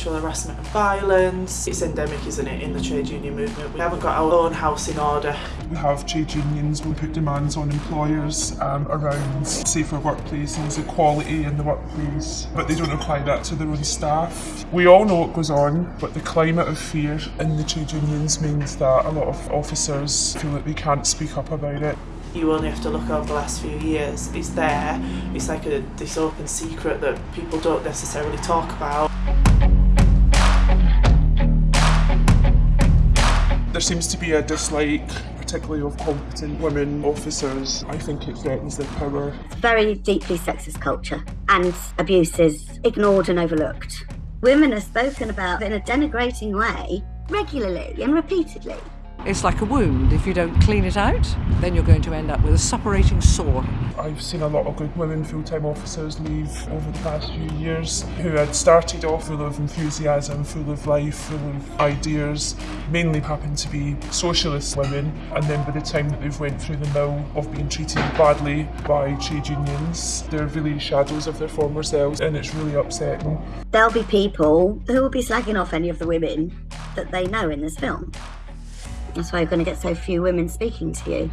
sexual harassment and violence. It's endemic, isn't it, in the trade union movement. We haven't got our own house in order. We have trade unions, we put demands on employers um, around safer workplaces, equality in the workplace, but they don't apply that to their own staff. We all know what goes on, but the climate of fear in the trade unions means that a lot of officers feel that they can't speak up about it. You only have to look over the last few years. It's there. It's like a this open secret that people don't necessarily talk about. There seems to be a dislike, particularly of competent women officers. I think it threatens their power. It's a very deeply sexist culture, and abuse is ignored and overlooked. Women are spoken about in a denigrating way regularly and repeatedly. It's like a wound. If you don't clean it out, then you're going to end up with a suppurating sore. I've seen a lot of good women full-time officers leave over the past few years who had started off full of enthusiasm, full of life, full of ideas, mainly happened to be socialist women and then by the time that they've went through the mill of being treated badly by trade unions, they're really shadows of their former selves and it's really upsetting. There'll be people who will be slagging off any of the women that they know in this film. That's why you're going to get so few women speaking to you.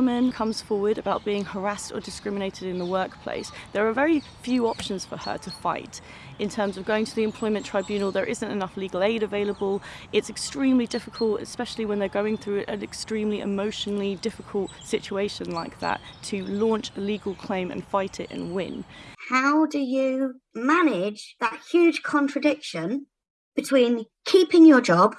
Woman comes forward about being harassed or discriminated in the workplace, there are very few options for her to fight. In terms of going to the employment tribunal, there isn't enough legal aid available. It's extremely difficult, especially when they're going through an extremely emotionally difficult situation like that, to launch a legal claim and fight it and win. How do you manage that huge contradiction between keeping your job,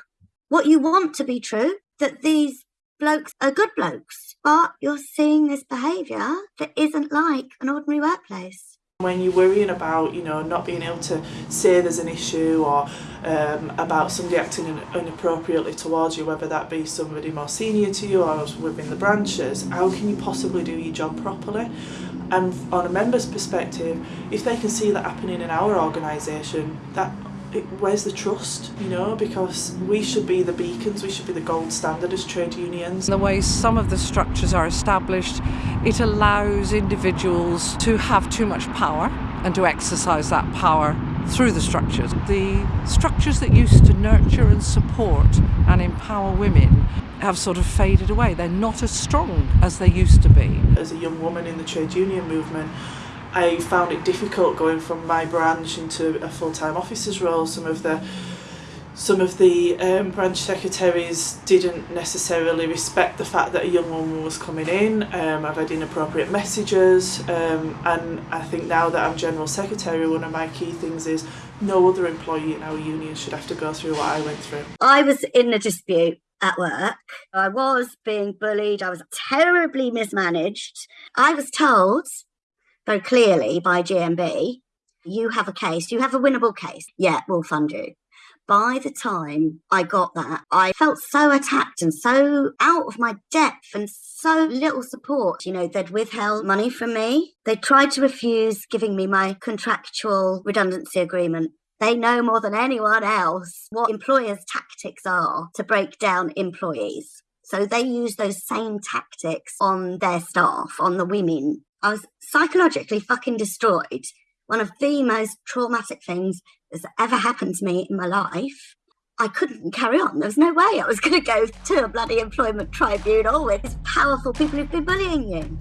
what you want to be true, that these blokes are good blokes, but you're seeing this behaviour that isn't like an ordinary workplace. When you're worrying about, you know, not being able to say there's an issue or um, about somebody acting inappropriately towards you, whether that be somebody more senior to you or within the branches, how can you possibly do your job properly? And on a member's perspective, if they can see that happening in our organisation, that it, where's the trust, you know, because we should be the beacons, we should be the gold standard as trade unions. The way some of the structures are established, it allows individuals to have too much power and to exercise that power through the structures. The structures that used to nurture and support and empower women have sort of faded away. They're not as strong as they used to be. As a young woman in the trade union movement, I found it difficult going from my branch into a full-time officer's role. Some of the some of the um, branch secretaries didn't necessarily respect the fact that a young woman was coming in. Um, I've had inappropriate messages um, and I think now that I'm General Secretary one of my key things is no other employee in our union should have to go through what I went through. I was in a dispute at work. I was being bullied. I was terribly mismanaged. I was told very clearly by GMB, you have a case, you have a winnable case. Yeah, we'll fund you. By the time I got that, I felt so attacked and so out of my depth and so little support. You know, they'd withheld money from me. They tried to refuse giving me my contractual redundancy agreement. They know more than anyone else what employers' tactics are to break down employees. So they use those same tactics on their staff, on the women I was psychologically fucking destroyed. One of the most traumatic things that's ever happened to me in my life. I couldn't carry on. There was no way I was going to go to a bloody employment tribunal with these powerful people who've been bullying you.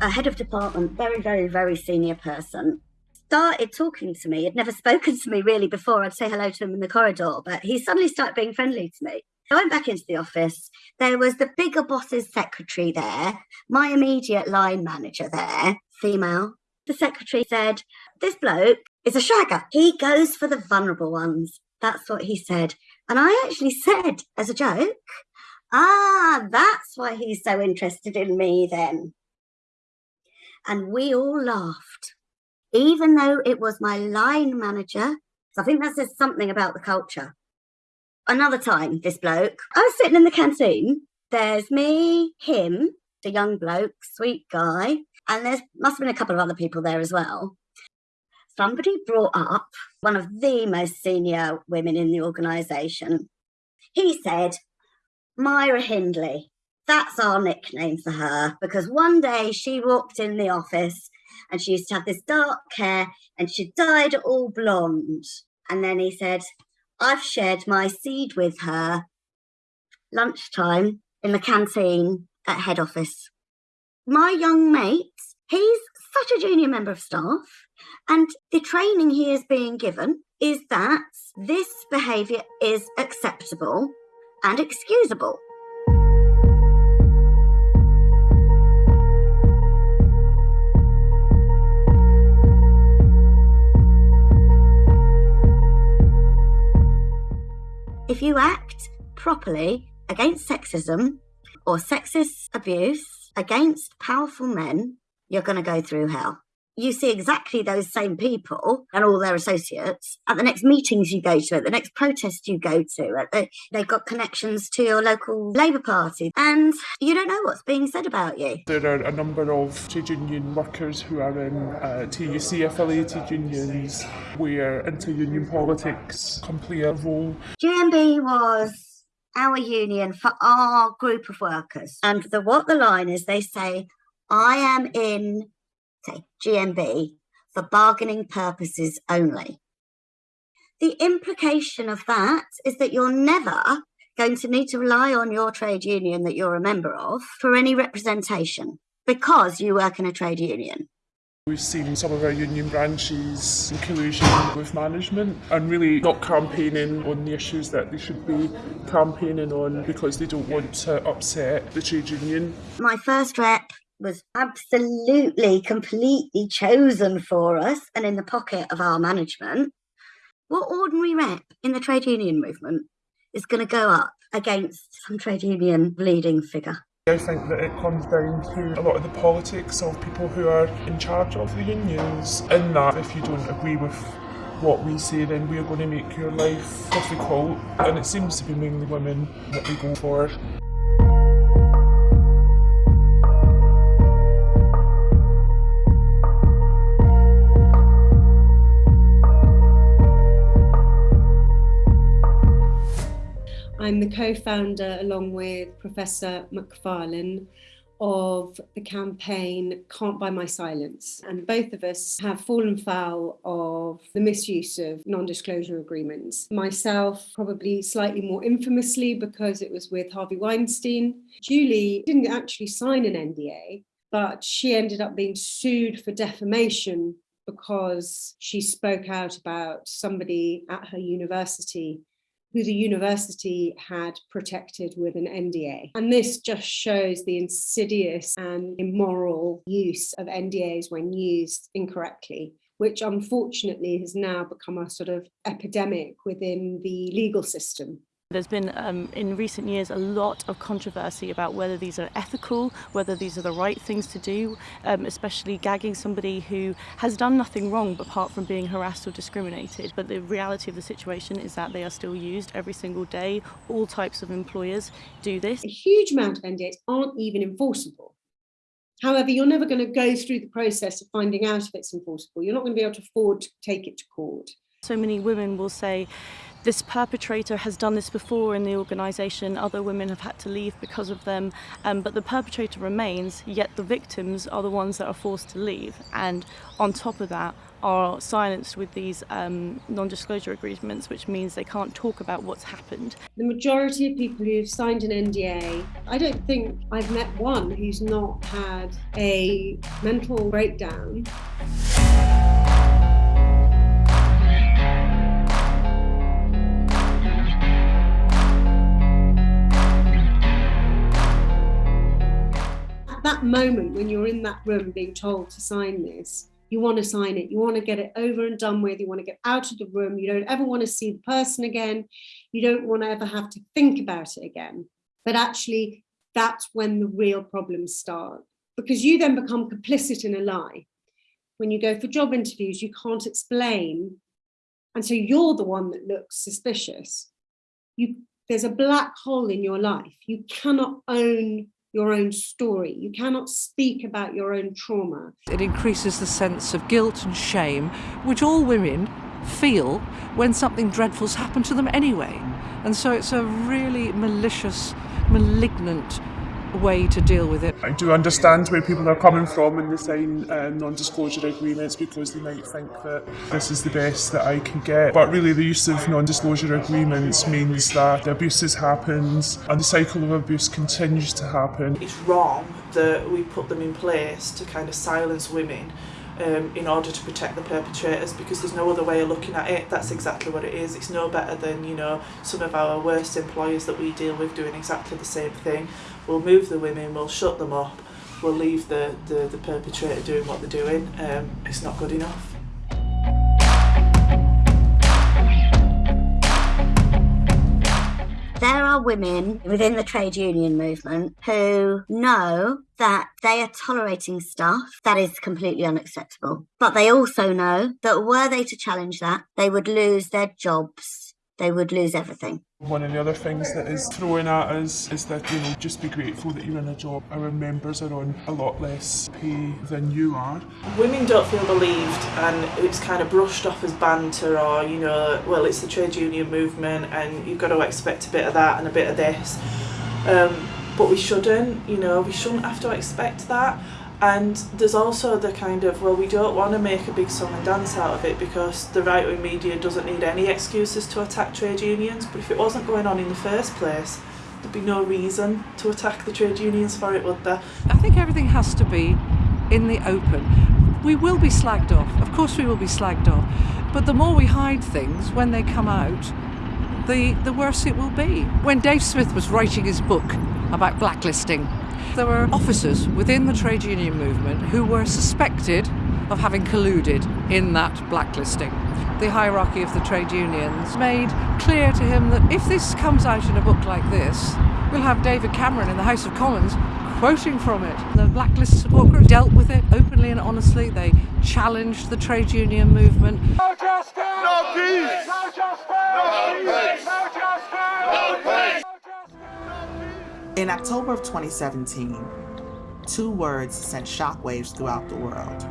A head of department, very, very, very senior person, started talking to me. He'd never spoken to me really before. I'd say hello to him in the corridor, but he suddenly started being friendly to me. I went back into the office. There was the bigger boss's secretary there, my immediate line manager there, female. The secretary said, This bloke is a shagger. He goes for the vulnerable ones. That's what he said. And I actually said, as a joke, Ah, that's why he's so interested in me then. And we all laughed, even though it was my line manager. So I think that says something about the culture another time, this bloke, I was sitting in the canteen. There's me, him, the young bloke, sweet guy, and there must have been a couple of other people there as well. somebody brought up one of the most senior women in the organisation. He said, Myra Hindley, that's our nickname for her because one day she walked in the office and she used to have this dark hair and she dyed it all blonde. And then he said, I've shared my seed with her lunchtime in the canteen at head office. My young mate, he's such a junior member of staff, and the training he is being given is that this behaviour is acceptable and excusable. If you act properly against sexism or sexist abuse against powerful men, you're going to go through hell. You see exactly those same people and all their associates at the next meetings you go to, at the next protest you go to. The, they've got connections to your local Labour Party, and you don't know what's being said about you. There are a number of trade union workers who are in uh, TUC affiliated unions where inter union politics can play a role. GMB was our union for our group of workers. And the what the line is, they say, I am in, say, GMB for bargaining purposes only. The implication of that is that you're never going to need to rely on your trade union that you're a member of for any representation because you work in a trade union. We've seen some of our union branches in collusion with management and really not campaigning on the issues that they should be campaigning on because they don't want to upset the trade union. My first rep was absolutely, completely chosen for us and in the pocket of our management. What ordinary rep in the trade union movement is going to go up against some trade union leading figure? I think that it comes down to a lot of the politics of people who are in charge of the unions. In that, if you don't agree with what we say, then we're going to make your life difficult. And it seems to be mainly women that we go for. I'm the co-founder along with Professor Macfarlane of the campaign Can't Buy My Silence. And both of us have fallen foul of the misuse of non-disclosure agreements. Myself, probably slightly more infamously because it was with Harvey Weinstein. Julie didn't actually sign an NDA, but she ended up being sued for defamation because she spoke out about somebody at her university who the university had protected with an NDA. And this just shows the insidious and immoral use of NDAs when used incorrectly which unfortunately has now become a sort of epidemic within the legal system. There's been um, in recent years a lot of controversy about whether these are ethical, whether these are the right things to do, um, especially gagging somebody who has done nothing wrong apart from being harassed or discriminated. But the reality of the situation is that they are still used every single day. All types of employers do this. A huge amount of NDAs aren't even enforceable. However, you're never going to go through the process of finding out if it's enforceable. You're not going to be able to afford to take it to court. So many women will say, this perpetrator has done this before in the organisation, other women have had to leave because of them, um, but the perpetrator remains, yet the victims are the ones that are forced to leave. And on top of that, are silenced with these um, non-disclosure agreements, which means they can't talk about what's happened. The majority of people who've signed an NDA, I don't think I've met one who's not had a mental breakdown. Moment when you're in that room being told to sign this, you want to sign it, you want to get it over and done with, you want to get out of the room, you don't ever want to see the person again, you don't want to ever have to think about it again. But actually, that's when the real problems start because you then become complicit in a lie. When you go for job interviews, you can't explain. And so you're the one that looks suspicious. You, there's a black hole in your life. You cannot own your own story. You cannot speak about your own trauma. It increases the sense of guilt and shame, which all women feel when something dreadful's happened to them anyway. And so it's a really malicious, malignant way to deal with it. I do understand where people are coming from when they sign uh, non-disclosure agreements because they might think that this is the best that I can get. But really the use of non-disclosure agreements means that the abuse has happened and the cycle of abuse continues to happen. It's wrong that we put them in place to kind of silence women um, in order to protect the perpetrators because there's no other way of looking at it. That's exactly what it is. It's no better than, you know, some of our worst employers that we deal with doing exactly the same thing. We'll move the women, we'll shut them up, we'll leave the, the, the perpetrator doing what they're doing. Um, it's not good enough. There are women within the trade union movement who know that they are tolerating stuff that is completely unacceptable. But they also know that were they to challenge that, they would lose their jobs, they would lose everything. One of the other things that is thrown at us is that, you know, just be grateful that you're in a job. Our members are on a lot less pay than you are. Women don't feel believed and it's kind of brushed off as banter or, you know, well, it's the trade union movement and you've got to expect a bit of that and a bit of this. Um, but we shouldn't, you know, we shouldn't have to expect that. And there's also the kind of, well, we don't want to make a big song and dance out of it because the right wing media doesn't need any excuses to attack trade unions. But if it wasn't going on in the first place, there'd be no reason to attack the trade unions for it, would there? I think everything has to be in the open. We will be slagged off, of course, we will be slagged off. But the more we hide things when they come out, the, the worse it will be. When Dave Smith was writing his book about blacklisting, there were officers within the trade union movement who were suspected of having colluded in that blacklisting. The hierarchy of the trade unions made clear to him that if this comes out in a book like this, we'll have David Cameron in the House of Commons quoting from it. The blacklist support group dealt with it openly and honestly. They challenged the trade union movement. No justice! No peace! No justice! No peace! In October of 2017, two words sent shockwaves throughout the world.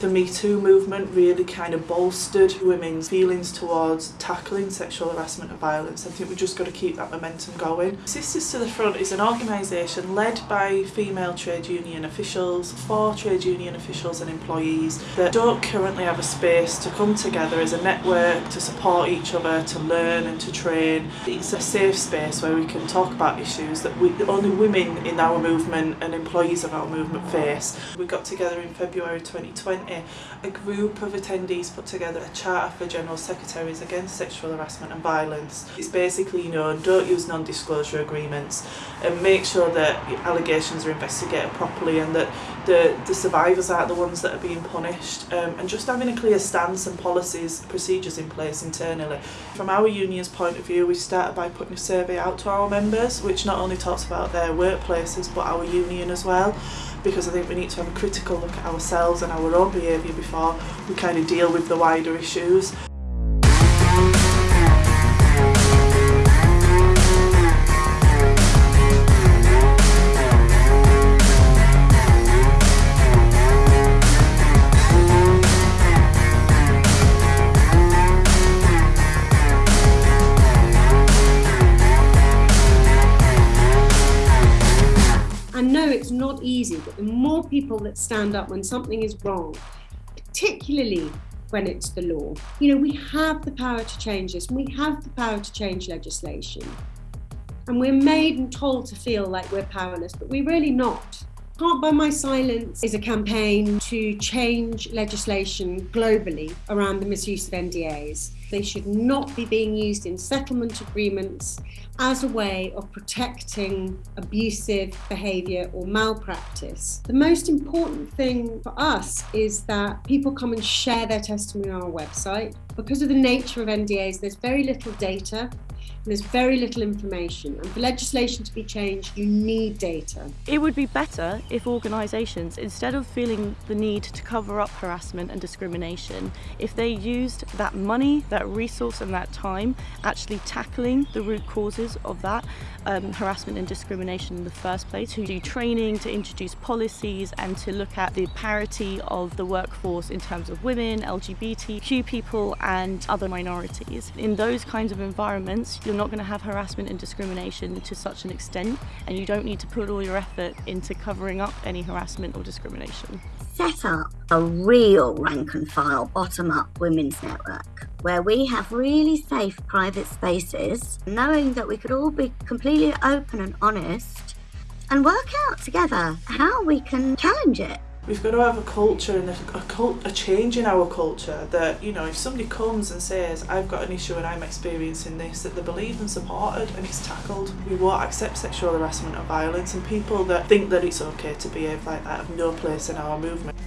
The Me Too movement really kind of bolstered women's feelings towards tackling sexual harassment and violence. I think we've just got to keep that momentum going. Sisters to the Front is an organisation led by female trade union officials, for trade union officials and employees that don't currently have a space to come together as a network to support each other, to learn and to train. It's a safe space where we can talk about issues that we, only women in our movement and employees of our movement face. We got together in February 2020 community, a group of attendees put together a charter for General Secretaries against sexual harassment and violence. It's basically, you know, don't use non-disclosure agreements and make sure that allegations are investigated properly and that the, the survivors aren't the ones that are being punished um, and just having a clear stance and policies, procedures in place internally. From our union's point of view, we started by putting a survey out to our members, which not only talks about their workplaces but our union as well because I think we need to have a critical look at ourselves and our own behaviour before we kind of deal with the wider issues. It's not easy, but the more people that stand up when something is wrong, particularly when it's the law, you know, we have the power to change this, we have the power to change legislation. And we're made and told to feel like we're powerless, but we're really not. Can't Buy My Silence is a campaign to change legislation globally around the misuse of NDAs. They should not be being used in settlement agreements as a way of protecting abusive behaviour or malpractice. The most important thing for us is that people come and share their testimony on our website. Because of the nature of NDAs, there's very little data and there's very little information. And for legislation to be changed, you need data. It would be better if organisations, instead of feeling the need to cover up harassment and discrimination, if they used that money, that resource, and that time actually tackling the root causes of that um, harassment and discrimination in the first place, to do training, to introduce policies, and to look at the parity of the workforce in terms of women, LGBTQ people, and other minorities. In those kinds of environments, you're not going to have harassment and discrimination to such an extent, and you don't need to put all your effort into covering up any harassment or discrimination. Set up a real rank and file bottom up women's network where we have really safe private spaces, knowing that we could all be completely open and honest and work out together how we can challenge it. We've got to have a culture and a, a, cult, a change in our culture that, you know, if somebody comes and says, I've got an issue and I'm experiencing this, that they believe and supported and it's tackled. We won't accept sexual harassment or violence and people that think that it's okay to behave like that have no place in our movement.